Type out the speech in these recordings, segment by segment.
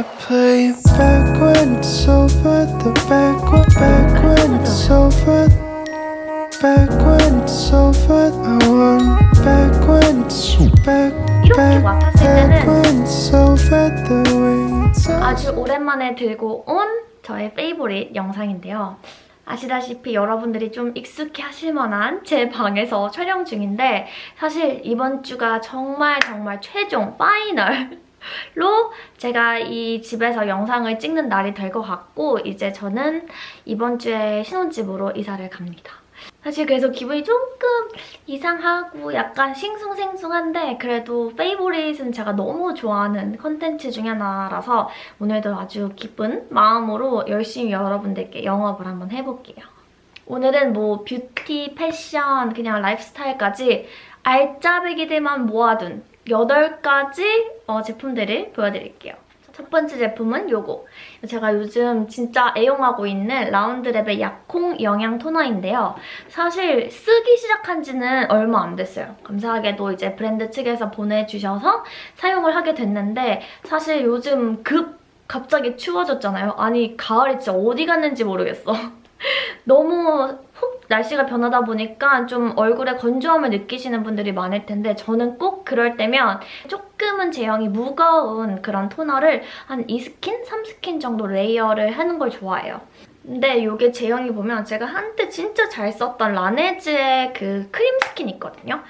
I play back when it's over, the back, back when it's over, back when it's over. I want back when it's back, back, back when it's over, the way it's 아주 오랜만에 들고 온 저의 페이보릿 영상인데요. 아시다시피 여러분들이 좀 익숙해 하실 만한 제 방에서 촬영 중인데 사실 이번 주가 정말 정말 최종 파이널 로 제가 이 집에서 영상을 찍는 날이 될 것 같고 이제 저는 이번 주에 신혼집으로 이사를 갑니다. 사실 그래서 기분이 조금 이상하고 약간 싱숭생숭한데 그래도 favorite은 제가 너무 좋아하는 컨텐츠 중에 하나라서 오늘도 아주 기쁜 마음으로 열심히 여러분들께 영업을 한번 해볼게요. 오늘은 뭐 뷰티, 패션, 그냥 라이프스타일까지 알짜배기들만 모아둔 8가지 어, 제품들을 보여드릴게요. 첫 번째 제품은 요거. 제가 요즘 진짜 애용하고 있는 라운드랩의 약콩 영양 토너인데요. 사실 쓰기 시작한 지는 얼마 안 됐어요. 감사하게도 이제 브랜드 측에서 보내주셔서 사용을 하게 됐는데 사실 요즘 급 갑자기 추워졌잖아요. 아니 가을이 진짜 어디 갔는지 모르겠어. 너무 훅 날씨가 변하다 보니까 좀 얼굴에 건조함을 느끼시는 분들이 많을 텐데 저는 꼭 그럴 때면 조금은 제형이 무거운 그런 토너를 한 2스킨, 3스킨 정도 layer를 하는 걸 좋아해요. 근데 이게 제형이 보면 제가 한때 진짜 잘 썼던 라네즈의 그 크림 스킨 있거든요.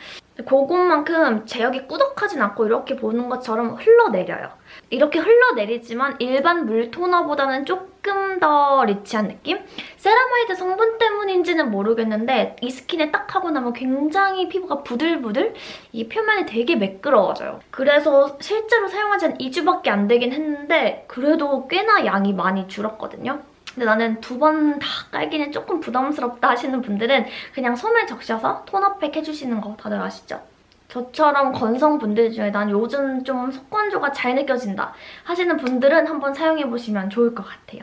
그것만큼 제형이 꾸덕하진 않고 이렇게 보는 것처럼 흘러내려요. 이렇게 흘러내리지만 일반 물 토너보다는 조금 더 rich한 느낌? 세라마이드 성분 때문인지는 모르겠는데 이 스킨에 딱 하고 나면 굉장히 피부가 부들부들? 이 표면이 되게 매끄러워져요. 그래서 실제로 사용한 지 한 2주밖에 안 되긴 했는데 그래도 꽤나 양이 많이 줄었거든요. 근데 나는 두 번 다 깔기는 조금 부담스럽다 하시는 분들은 그냥 솜에 적셔서 톤업팩 해주시는 거 다들 아시죠? 저처럼 건성분들 중에 난 요즘 좀 속건조가 잘 느껴진다 하시는 분들은 한번 사용해보시면 좋을 것 같아요.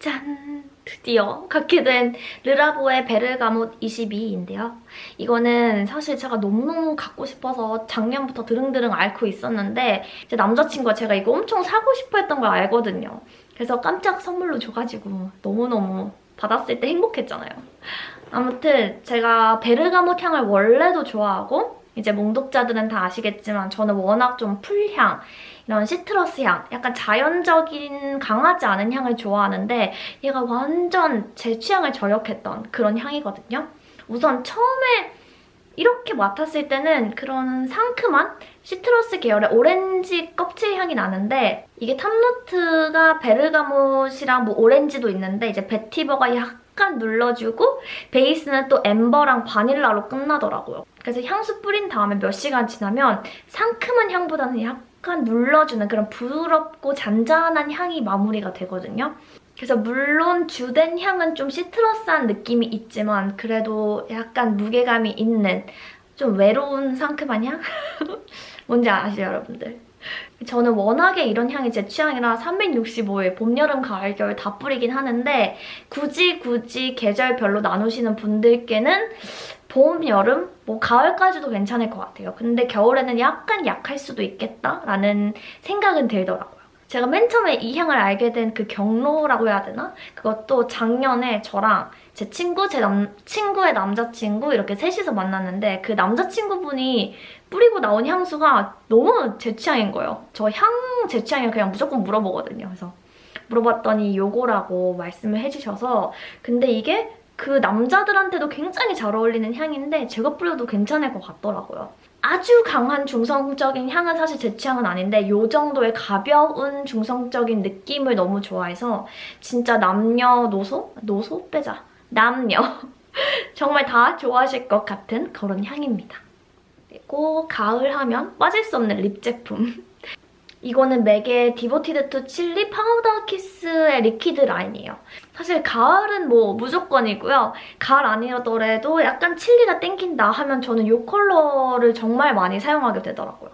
짠! 드디어 갖게 된 르라보의 베르가못 22인데요. 이거는 사실 제가 너무너무 갖고 싶어서 작년부터 드릉드릉 앓고 있었는데 제 남자친구가 제가 이거 엄청 사고 싶어 했던 걸 알거든요. 그래서 깜짝 선물로 줘가지고 너무너무 받았을 때 행복했잖아요. 아무튼 제가 베르가못 향을 원래도 좋아하고 이제 몽독자들은 다 아시겠지만 저는 워낙 좀 풀향, 이런 시트러스 향, 약간 자연적인 강하지 않은 향을 좋아하는데 얘가 완전 제 취향을 저격했던 그런 향이거든요. 우선 처음에 이렇게 맡았을 때는 그런 상큼한 citrus 계열의 오렌지 껍질 향이 나는데 이게 top note가 bergamot이랑 뭐 오렌지도 있는데 이제 vetiver가 약간 눌러주고 베이스는 또 amber랑 바닐라로 끝나더라고요. 그래서 향수 뿌린 다음에 몇 시간 지나면 상큼한 향보다는 약간 눌러주는 그런 부드럽고 잔잔한 향이 마무리가 되거든요. 그래서 물론 주된 향은 좀 시트러스한 느낌이 있지만 그래도 약간 무게감이 있는 좀 외로운 상큼한 향? 뭔지 아시죠, 여러분들? 저는 워낙에 이런 향이 제 취향이라 365일 봄, 여름, 가을, 겨울 다 뿌리긴 하는데 굳이 굳이 계절별로 나누시는 분들께는 봄, 여름, 뭐 가을까지도 괜찮을 것 같아요. 근데 겨울에는 약간 약할 수도 있겠다라는 생각은 들더라고요. 제가 맨 처음에 이 향을 알게 된 그 경로라고 해야 되나? 그것도 작년에 저랑 제 친구, 제 남, 친구의 남자친구 이렇게 셋이서 만났는데 그 남자친구분이 뿌리고 나온 향수가 너무 제 취향인 거예요. 저 향 제 취향이 그냥 무조건 물어보거든요. 그래서 물어봤더니 요거라고 말씀을 해주셔서 근데 이게 그 남자들한테도 굉장히 잘 어울리는 향인데 제가 뿌려도 괜찮을 것 같더라고요. 아주 강한 중성적인 향은 사실 제 취향은 아닌데 이 정도의 가벼운 중성적인 느낌을 너무 좋아해서 진짜 남녀노소? 노소? 빼자. 남녀. 정말 다 좋아하실 것 같은 그런 향입니다. 그리고 가을 하면 빠질 수 없는 lip 제품. 이거는 MAC의 Devoted To Chili Powder Kiss의 Liquid 라인이에요. 사실 가을은 뭐 무조건이고요. 가을 아니더라도 약간 chili가 땡긴다 하면 저는 이 컬러를 정말 많이 사용하게 되더라고요.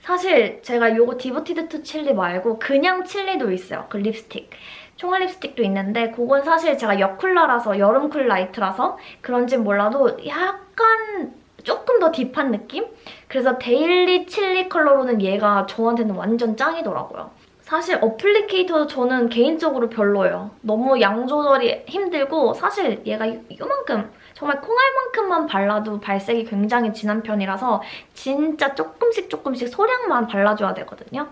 사실 제가 이거 Devoted To Chili 말고 그냥 Chili도 있어요. 그 립스틱. 총알 립스틱도 있는데 그건 사실 제가 여쿨라라서 여름 cool light라서 그런진 몰라도 약간 조금 더 deep한 느낌? 그래서 daily chili 컬러로는 얘가 저한테는 완전 짱이더라고요. 사실 applicator도 저는 개인적으로 별로예요. 너무 양 조절이 힘들고 사실 얘가 이- 이만큼 정말 콩알만큼만 발라도 발색이 굉장히 진한 편이라서 진짜 조금씩 조금씩 소량만 발라줘야 되거든요.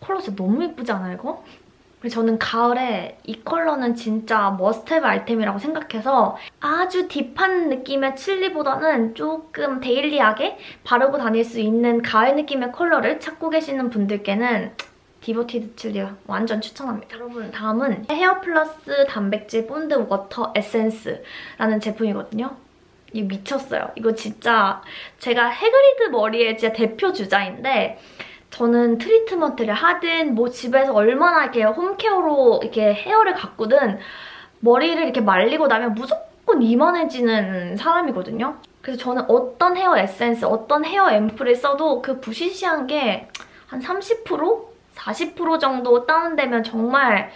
컬러 진짜 너무 예쁘지 않아요, 이거? 저는 가을에 이 컬러는 진짜 must-have 아이템이라고 생각해서 아주 deep한 느낌의 chili보다는 조금 daily하게 바르고 다닐 수 있는 가을 느낌의 컬러를 찾고 계시는 분들께는 Devoted Chili 완전 추천합니다. 여러분 다음은 hair plus 단백질 bond water 에센스라는 제품이거든요. 이거 미쳤어요. 이거 진짜 제가 해그리드 머리의 진짜 대표 주자인데 저는 트리트먼트를 하든 뭐 집에서 얼마나 이렇게 home care로 이렇게 hair를 가꾸든 머리를 이렇게 말리고 나면 무조건 이만해지는 사람이거든요. 그래서 저는 어떤 헤어 에센스, 어떤 헤어 앰플을 써도 그 부시시한 게 한 30%? 40% 정도 다운되면 정말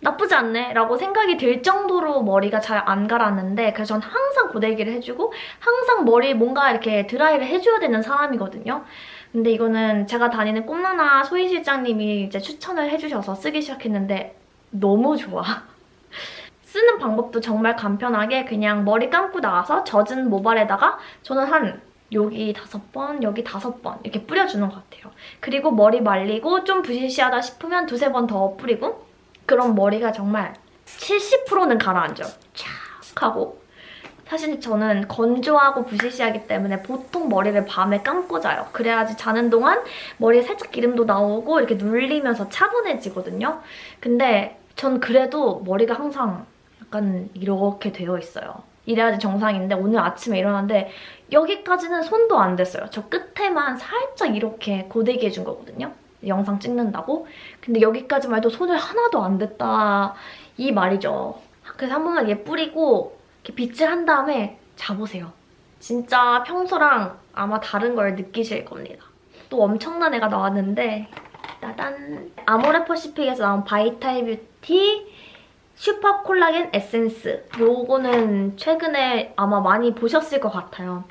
나쁘지 않네 라고 생각이 들 정도로 머리가 잘안 가라앉는데 그래서 전 항상 고데기를 해주고 항상 머리 뭔가 이렇게 드라이를 해줘야 되는 사람이거든요. 근데 이거는 제가 다니는 꿈나나 소희 실장님이 이제 추천을 해주셔서 쓰기 시작했는데 너무 좋아. 쓰는 방법도 정말 간편하게 그냥 머리 감고 나와서 젖은 모발에다가 저는 한 여기 다섯 번, 여기 다섯 번 이렇게 뿌려주는 것 같아요. 그리고 머리 말리고 좀 부시시하다 싶으면 두세 번 더 뿌리고 그럼 머리가 정말 70%는 가라앉아요. 촥 하고 사실 저는 건조하고 부시시하기 때문에 보통 머리를 밤에 감고 자요. 그래야지 자는 동안 머리에 살짝 기름도 나오고 이렇게 눌리면서 차분해지거든요. 근데 전 그래도 머리가 항상 약간 이렇게 되어 있어요. 이래야지 정상인데 오늘 아침에 일어났는데 여기까지는 손도 안 댔어요. 저 끝에만 살짝 이렇게 고데기 해준 거거든요. 영상 찍는다고. 근데 여기까지만 해도 손을 하나도 안 댔다 이 말이죠. 그래서 한 번만 얘 뿌리고 빗질 한 다음에 자보세요. 진짜 평소랑 아마 다른 걸 느끼실 겁니다. 또 엄청난 애가 나왔는데 따단 아모레 퍼시픽에서 나온 Vital Beauty Super Collagen Essence 요거는 최근에 아마 많이 보셨을 것 같아요.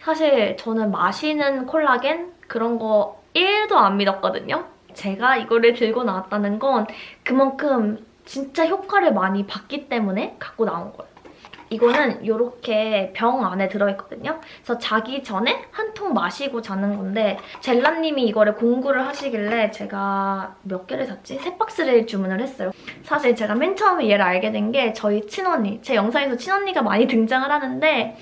사실 저는 마시는 콜라겐 그런 거 1도 안 믿었거든요. 제가 이거를 들고 나왔다는 건 그만큼 진짜 효과를 많이 봤기 때문에 갖고 나온 거예요. 이거는 이렇게 병 안에 들어있거든요. 그래서 자기 전에 한 통 마시고 자는 건데 젤라님이 이거를 공구를 하시길래 제가 몇 개를 샀지? 세 박스를 주문을 했어요. 사실 제가 맨 처음에 얘를 알게 된 게 저희 친언니, 제 영상에서 친언니가 많이 등장을 하는데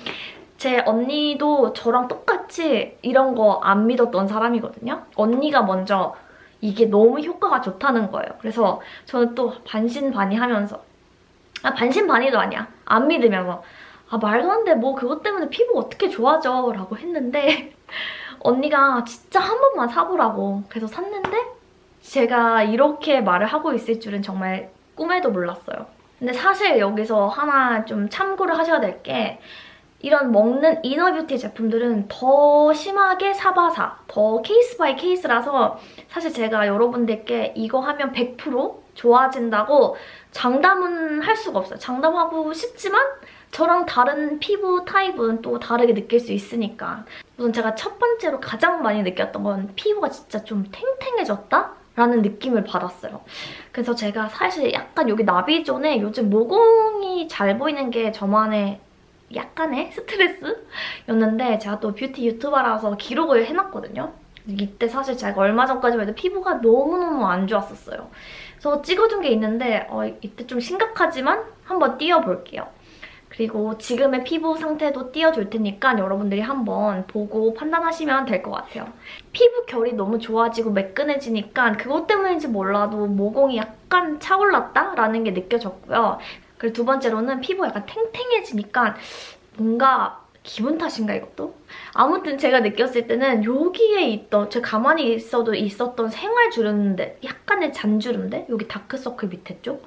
제 언니도 저랑 똑같이 이런 거 안 믿었던 사람이거든요. 언니가 먼저 이게 너무 효과가 좋다는 거예요. 그래서 저는 또 반신반의하면서 아 반신반의도 아니야. 안 믿으면 뭐아 말도 안 돼. 뭐 그것 때문에 피부 어떻게 좋아져? 라고 했는데 언니가 진짜 한 번만 사보라고 그래서 샀는데 제가 이렇게 말을 하고 있을 줄은 정말 꿈에도 몰랐어요. 근데 사실 여기서 하나 좀 참고를 하셔야 될 게 이런 먹는 inner beauty 제품들은 더 심하게 사바사, 더 case by case라서 사실 제가 여러분들께 이거 하면 100% 좋아진다고 장담은 할 수가 없어요. 장담하고 싶지만 저랑 다른 피부 타입은 또 다르게 느낄 수 있으니까 우선 제가 첫 번째로 가장 많이 느꼈던 건 피부가 진짜 좀 탱탱해졌다? 라는 느낌을 받았어요. 그래서 제가 사실 약간 여기 나비존에 요즘 모공이 잘 보이는 게 저만의 약간의 스트레스였는데 제가 또 뷰티 유튜버라서 기록을 해놨거든요. 이때 사실 제가 얼마 전까지만 해도 피부가 너무너무 안 좋았었어요. 그래서 찍어둔 게 있는데 어, 이때 좀 심각하지만 한번 띄워볼게요. 그리고 지금의 피부 상태도 띄워줄 테니까 여러분들이 한번 보고 판단하시면 될 것 같아요. 피부 결이 너무 좋아지고 매끈해지니까 그것 때문인지 몰라도 모공이 약간 차올랐다라는 게 느껴졌고요. 그리고 두 번째로는 피부가 약간 탱탱해지니까 뭔가 기분 탓인가 이것도? 아무튼 제가 느꼈을 때는 여기에 있던 제가 가만히 있어도 있었던 생활 주름들 약간의 잔주름들 여기 다크서클 밑에 쪽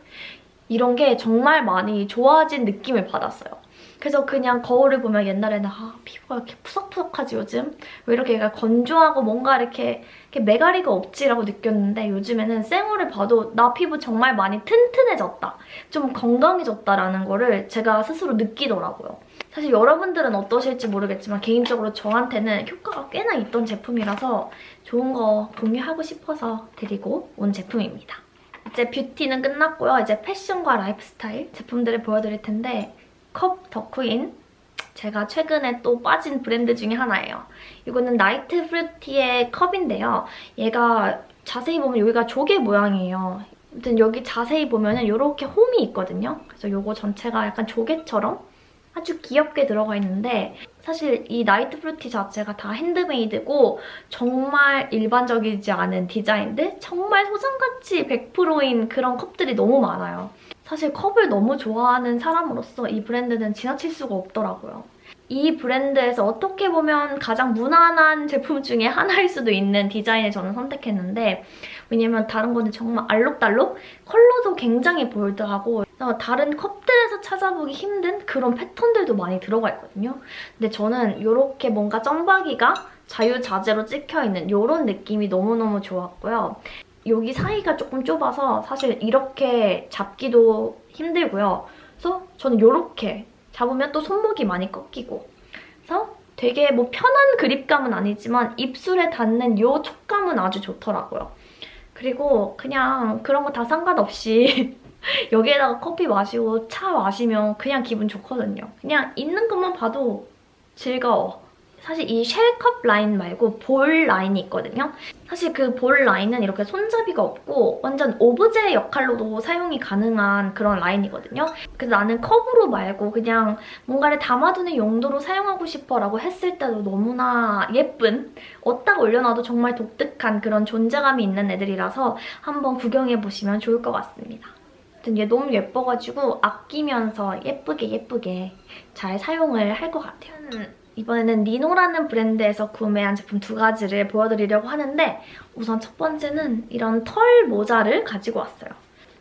이런 게 정말 많이 좋아진 느낌을 받았어요. 그래서 그냥 거울을 보면 옛날에는 아 피부가 이렇게 푸석푸석하지 요즘? 왜 이렇게 얘가 건조하고 뭔가 이렇게, 이렇게 매가리가 없지라고 느꼈는데 요즘에는 생얼을 봐도 나 피부 정말 많이 튼튼해졌다. 좀 건강해졌다라는 거를 제가 스스로 느끼더라고요. 사실 여러분들은 어떠실지 모르겠지만 개인적으로 저한테는 효과가 꽤나 있던 제품이라서 좋은 거 공유하고 싶어서 드리고 온 제품입니다. 이제 뷰티는 끝났고요. 이제 패션과 라이프스타일 제품들을 보여드릴 텐데 컵 더쿠인 제가 최근에 또 빠진 브랜드 중에 하나예요. 이거는 나이트 프루티의 컵인데요. 얘가 자세히 보면 여기가 조개 모양이에요. 아무튼 여기 자세히 보면 은 이렇게 홈이 있거든요. 그래서 이거 전체가 약간 조개처럼 아주 귀엽게 들어가 있는데 사실 이 나이트 프루티 자체가 다 handmade고 정말 일반적이지 않은 디자인들 정말 소장가치 100%인 그런 컵들이 너무 많아요. 사실 컵을 너무 좋아하는 사람으로서 이 브랜드는 지나칠 수가 없더라고요. 이 브랜드에서 어떻게 보면 가장 무난한 제품 중에 하나일 수도 있는 디자인을 저는 선택했는데 왜냐면 다른 거는 정말 알록달록 컬러도 굉장히 볼드하고 다른 컵들에서 찾아보기 힘든 그런 패턴들도 많이 들어가 있거든요. 근데 저는 이렇게 뭔가 점박이가 자유자재로 찍혀있는 이런 느낌이 너무너무 좋았고요. 여기 사이가 조금 좁아서 사실 이렇게 잡기도 힘들고요. 그래서 저는 이렇게 잡으면 또 손목이 많이 꺾이고 그래서 되게 뭐 편한 그립감은 아니지만 입술에 닿는 이 촉감은 아주 좋더라고요. 그리고 그냥 그런 거 다 상관없이 여기에다가 커피 마시고 차 마시면 그냥 기분 좋거든요. 그냥 있는 것만 봐도 즐거워. 사실 이 쉘컵 라인 말고 볼 라인이 있거든요. 사실 그 볼 라인은 이렇게 손잡이가 없고 완전 오브제 역할로도 사용이 가능한 그런 라인이거든요. 그래서 나는 컵으로 말고 그냥 뭔가를 담아두는 용도로 사용하고 싶어 라고 했을 때도 너무나 예쁜 어디다 올려놔도 정말 독특한 그런 존재감이 있는 애들이라서 한번 구경해보시면 좋을 것 같습니다. 아무튼 얘 너무 예뻐가지고 아끼면서 예쁘게 예쁘게 잘 사용을 할 것 같아요. 이번에는 니노라는 브랜드에서 구매한 제품 두 가지를 보여드리려고 하는데 우선 첫 번째는 이런 털 모자를 가지고 왔어요.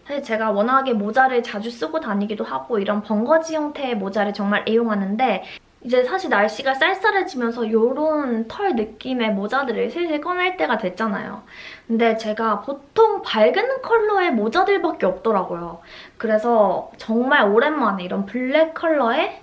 사실 제가 워낙에 모자를 자주 쓰고 다니기도 하고 이런 벙거지 형태의 모자를 정말 애용하는데 이제 사실 날씨가 쌀쌀해지면서 이런 털 느낌의 모자들을 슬슬 꺼낼 때가 됐잖아요. 근데 제가 보통 밝은 컬러의 모자들밖에 없더라고요. 그래서 정말 오랜만에 이런 블랙 컬러의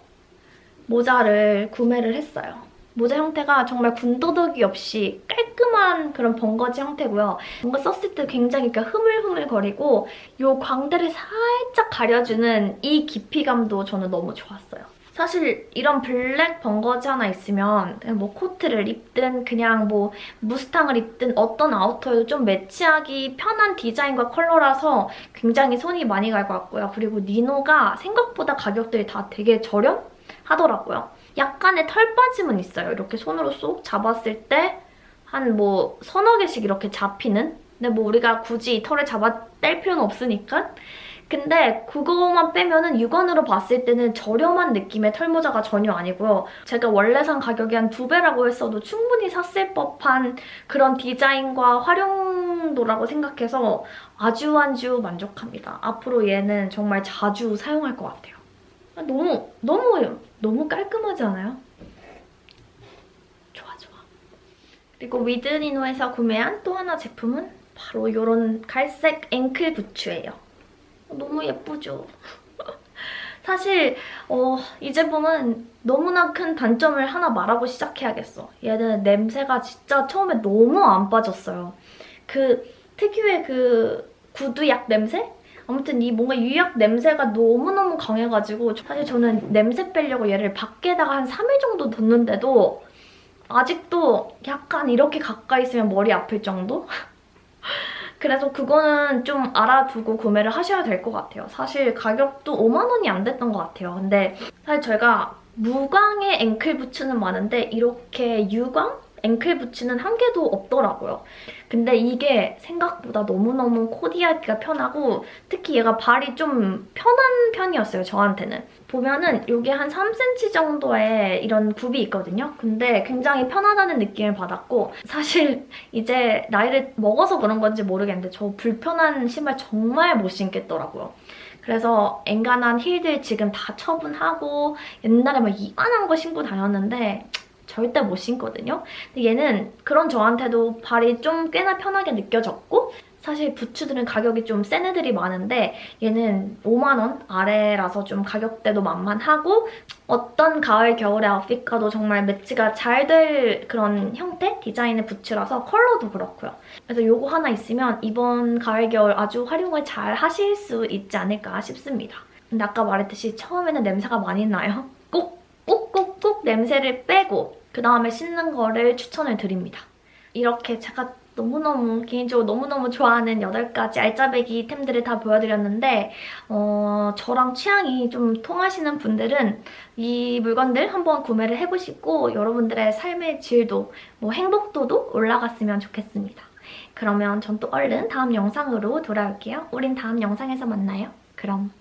모자를 구매를 했어요. 모자 형태가 정말 군더더기 없이 깔끔한 그런 벙거지 형태고요. 뭔가 썼을 때 굉장히 흐물흐물거리고 이 광대를 살짝 가려주는 이 깊이감도 저는 너무 좋았어요. 사실 이런 black 벙거지 하나 있으면 뭐 코트를 입든 그냥 뭐 무스탕을 입든 어떤 아우터에도 좀 매치하기 편한 디자인과 컬러라서 굉장히 손이 많이 갈 것 같고요. 그리고 니노가 생각보다 가격들이 다 되게 저렴? 하더라고요. 약간의 털 빠짐은 있어요. 이렇게 손으로 쏙 잡았을 때 한 뭐 서너 개씩 이렇게 잡히는? 근데 뭐 우리가 굳이 털을 잡아 뗄 필요는 없으니까 근데 그거만 빼면 은 육안으로 봤을 때는 저렴한 느낌의 털모자가 전혀 아니고요. 제가 원래 산 가격이 한 두 배라고 했어도 충분히 샀을 법한 그런 디자인과 활용도라고 생각해서 아주 아주 만족합니다. 앞으로 얘는 정말 자주 사용할 것 같아요. 너무 너무 너무 깔끔하지 않아요? 좋아 좋아. 그리고 위드니노에서 구매한 또 하나 제품은 바로 이런 갈색 앵클 부츠예요. 너무 예쁘죠? 사실 어, 이 제품은 너무나 큰 단점을 하나 말하고 시작해야겠어. 얘는 냄새가 진짜 처음에 너무 안 빠졌어요. 그 특유의 그 구두약 냄새? 아무튼 이 뭔가 유약 냄새가 너무너무 강해가지고 사실 저는 냄새 빼려고 얘를 밖에다가 한 3일 정도 뒀는데도 아직도 약간 이렇게 가까이 있으면 머리 아플 정도? 그래서 그거는 좀 알아두고 구매를 하셔야 될 것 같아요. 사실 가격도 5만 원이 안 됐던 것 같아요. 근데 사실 제가 무광의 앵클 부츠는 많은데 이렇게 유광? 앵클 부츠는 한 개도 없더라고요. 근데 이게 생각보다 너무너무 코디하기가 편하고 특히 얘가 발이 좀 편한 편이었어요, 저한테는. 보면은 여기 한 3cm 정도의 이런 굽이 있거든요. 근데 굉장히 편하다는 느낌을 받았고 사실 이제 나이를 먹어서 그런 건지 모르겠는데 저 불편한 신발 정말 못 신겠더라고요. 그래서 엔간한 힐들 지금 다 처분하고 옛날에 막 이만한 거 신고 다녔는데 절대 못 신거든요. 근데 얘는 그런 저한테도 발이 좀 꽤나 편하게 느껴졌고 사실 부츠들은 가격이 좀 센 애들이 많은데 얘는 5만 원 아래라서 좀 가격대도 만만하고 어떤 가을 겨울의 아웃핏과도 정말 매치가 잘 될 그런 형태 디자인의 부츠라서 컬러도 그렇고요. 그래서 요거 하나 있으면 이번 가을 겨울 아주 활용을 잘 하실 수 있지 않을까 싶습니다. 근데 아까 말했듯이 처음에는 냄새가 많이 나요. 꼭 꼭꼭꼭 냄새를 빼고 그 다음에 신는 거를 추천을 드립니다. 이렇게 제가 너무너무 개인적으로 너무너무 좋아하는 8가지 알짜배기 템들을 다 보여드렸는데 어, 저랑 취향이 좀 통하시는 분들은 이 물건들 한번 구매를 해보시고 여러분들의 삶의 질도, 뭐 행복도도 올라갔으면 좋겠습니다. 그러면 전 또 얼른 다음 영상으로 돌아올게요. 우린 다음 영상에서 만나요. 그럼